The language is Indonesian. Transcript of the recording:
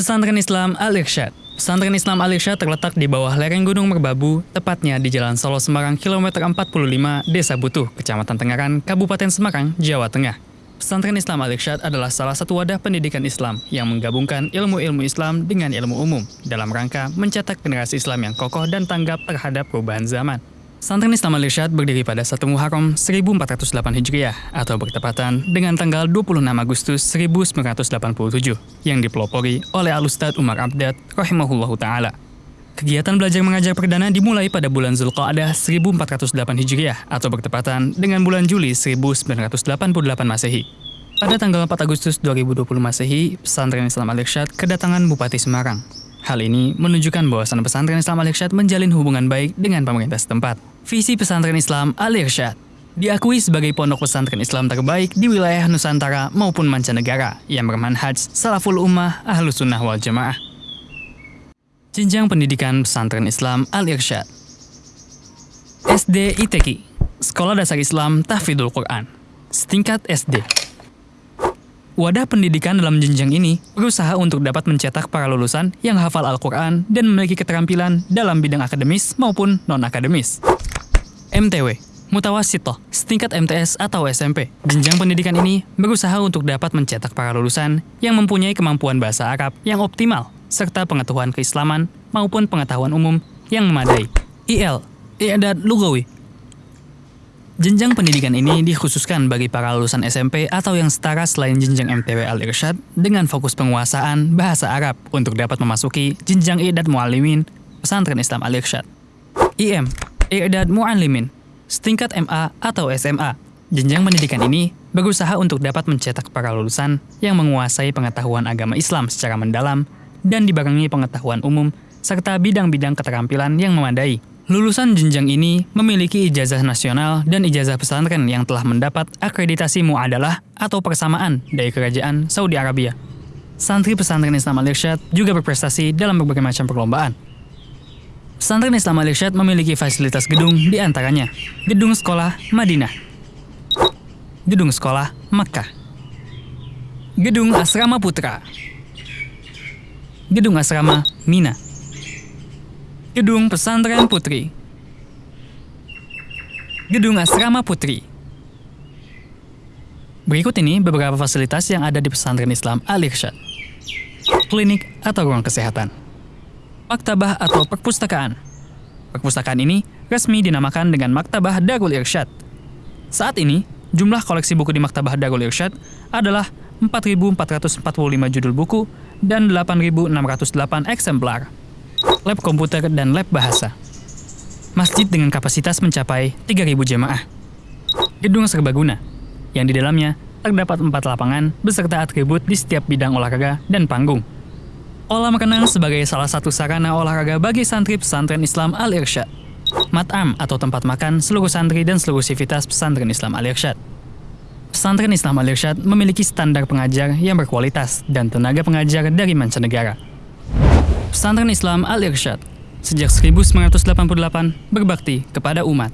Pesantren Islam Al-Irsyad Pesantren Islam Al-Irsyad terletak di bawah lereng Gunung Merbabu, tepatnya di Jalan Solo Semarang kilometer 45, Desa Butuh, Kecamatan Tengaran, Kabupaten Semarang, Jawa Tengah. Pesantren Islam Al-Irsyad adalah salah satu wadah pendidikan Islam yang menggabungkan ilmu-ilmu Islam dengan ilmu umum dalam rangka mencetak generasi Islam yang kokoh dan tanggap terhadap perubahan zaman. Pesantren Islam Al-Irsyad berdiri pada 1 Muharram 1408 Hijriah atau bertepatan dengan tanggal 26 Agustus 1987 yang dipelopori oleh Al-Ustadz Umar Abdad rahimahullahu taala. Kegiatan belajar mengajar perdana dimulai pada bulan Zulqa'dah 1408 Hijriah atau bertepatan dengan bulan Juli 1988 Masehi. Pada tanggal 4 Agustus 2020 Masehi, Pesantren Islam Al-Irsyad kedatangan Bupati Semarang. Hal ini menunjukkan bahwasan pesantren Islam Al-Irsyad menjalin hubungan baik dengan pemerintah setempat. Visi pesantren Islam Al-Irsyad diakui sebagai pondok pesantren Islam terbaik di wilayah Nusantara maupun mancanegara yang bermanhaj salaful ummah ahlus sunnah wal jamaah. Jenjang pendidikan pesantren Islam Al-Irsyad SD ITQ Sekolah Dasar Islam Tahfidul Quran Setingkat SD Wadah pendidikan dalam jenjang ini berusaha untuk dapat mencetak para lulusan yang hafal Al-Quran dan memiliki keterampilan dalam bidang akademis maupun non-akademis. MTW, Mutawasitoh, setingkat MTS atau SMP. Jenjang pendidikan ini berusaha untuk dapat mencetak para lulusan yang mempunyai kemampuan bahasa Arab yang optimal, serta pengetahuan keislaman maupun pengetahuan umum yang memadai. IL, I'dad Lugawi, Jenjang pendidikan ini dikhususkan bagi para lulusan SMP atau yang setara selain jenjang MTW Al-Irsyad dengan fokus penguasaan bahasa Arab untuk dapat memasuki jenjang I'dad Mu'alimin Pesantren Islam Al-Irsyad. IM, I'dad Mu'alimin, setingkat MA atau SMA. Jenjang pendidikan ini berusaha untuk dapat mencetak para lulusan yang menguasai pengetahuan agama Islam secara mendalam dan dibarengi pengetahuan umum serta bidang-bidang keterampilan yang memadai Lulusan jenjang ini memiliki ijazah nasional dan ijazah pesantren yang telah mendapat akreditasi muadalah atau persamaan dari kerajaan Saudi Arabia. Santri pesantren Islam Al-Irsyad juga berprestasi dalam berbagai macam perlombaan. Pesantren Islam Al-Irsyad memiliki fasilitas gedung di antaranya Gedung Sekolah Madinah, Gedung Sekolah Makkah, Gedung Asrama Putra, Gedung Asrama Mina, Gedung Pesantren Putri Gedung Asrama Putri Berikut ini beberapa fasilitas yang ada di pesantren Islam Al-Irsyad. Klinik atau ruang kesehatan. Maktabah atau perpustakaan. Perpustakaan ini resmi dinamakan dengan Maktabah Darul Irsyad. Saat ini, jumlah koleksi buku di Maktabah Darul Irsyad adalah 4.445 judul buku dan 8.608 eksemplar lab komputer, dan lab bahasa. Masjid dengan kapasitas mencapai 3.000 jemaah. Gedung serbaguna, yang di dalamnya terdapat empat lapangan beserta atribut di setiap bidang olahraga dan panggung. Kolam renang sebagai salah satu sarana olahraga bagi santri pesantren Islam Al-Irsyad. Mat'am atau tempat makan seluruh santri dan seluruh sivitas pesantren Islam Al-Irsyad. Pesantren Islam Al-Irsyad memiliki standar pengajar yang berkualitas dan tenaga pengajar dari mancanegara. Pesantren Islam Al-Irsyad sejak 1988 berbakti kepada umat.